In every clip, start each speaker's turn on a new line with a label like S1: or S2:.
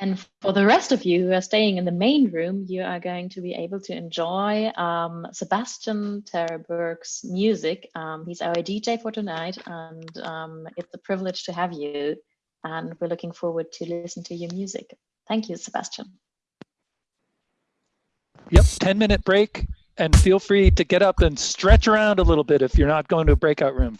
S1: And for the rest of you who are staying in the main room, you are going to be able to enjoy um, Sebastian Terberg's music. Um, he's our DJ for tonight, and um, it's a privilege to have you. And we're looking forward to listen to your music. Thank you, Sebastian.
S2: Yep, 10 minute break and feel free to get up and stretch around a little bit if you're not going to a breakout room.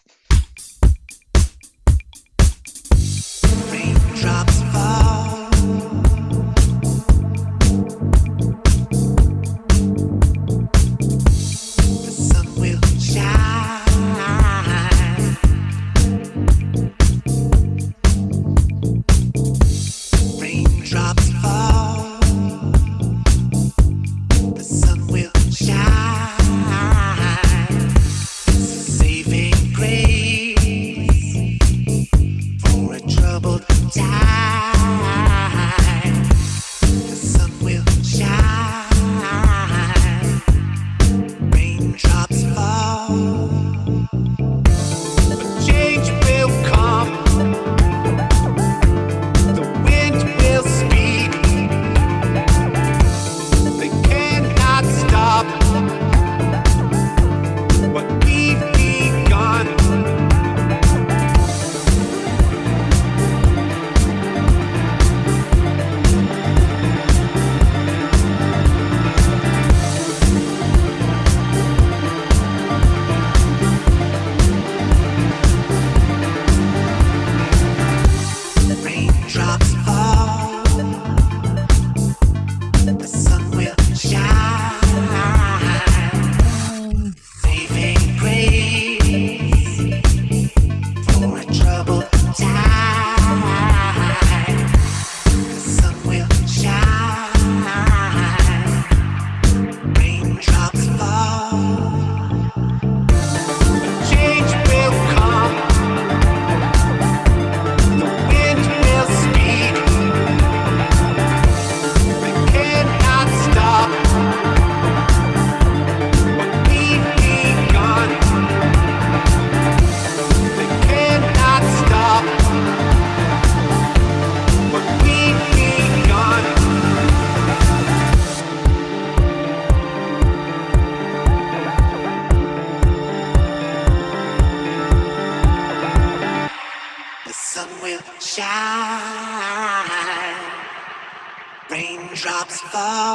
S2: The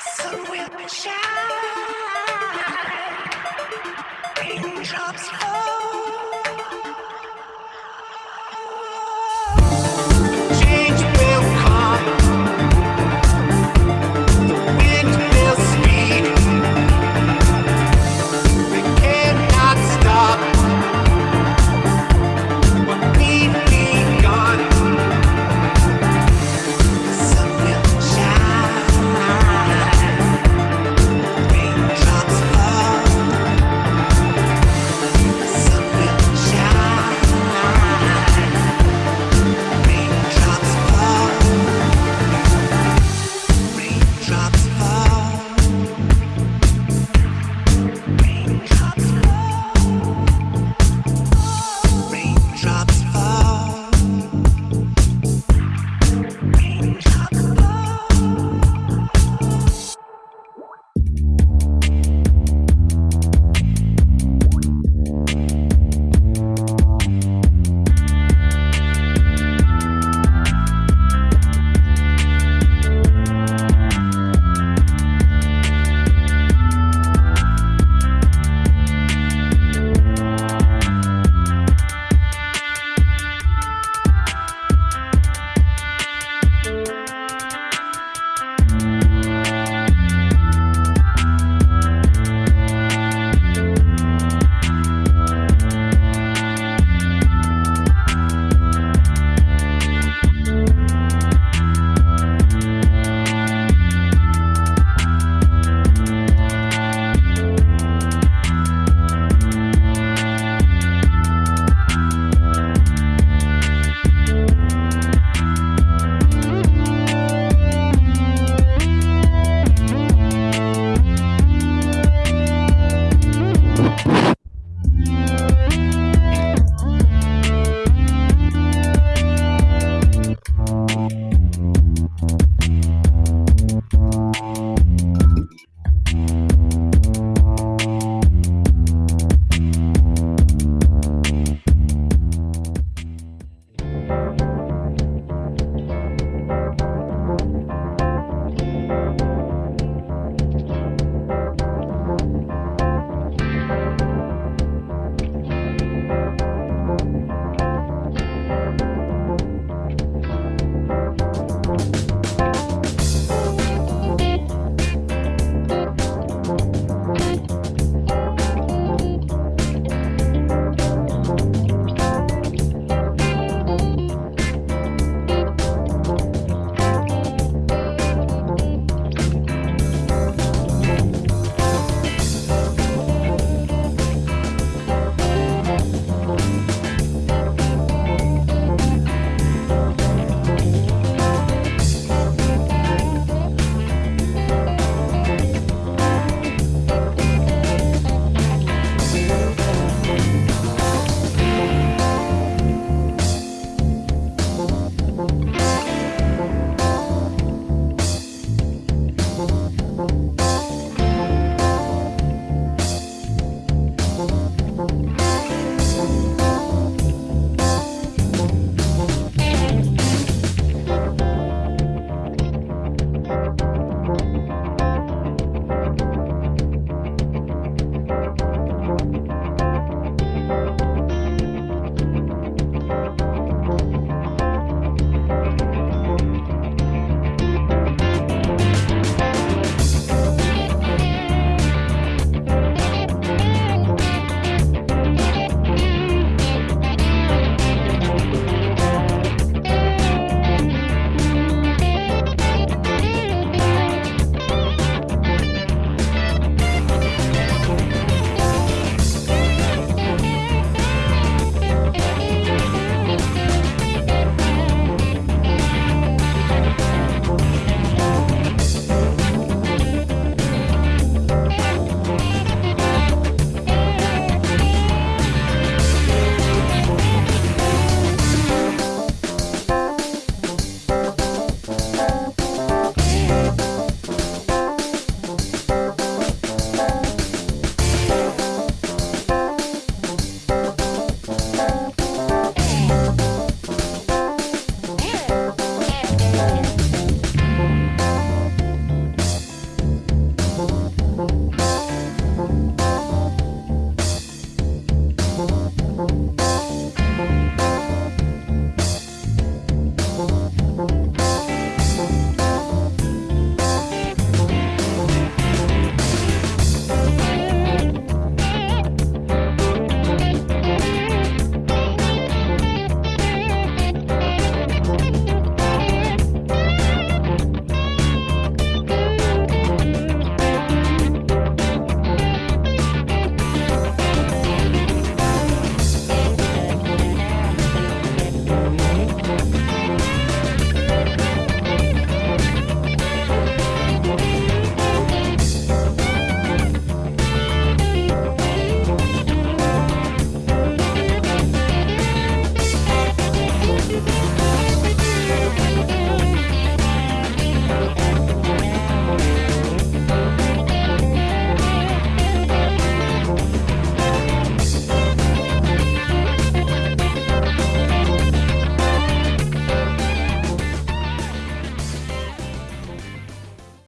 S2: sun will shine. Raindrops fall.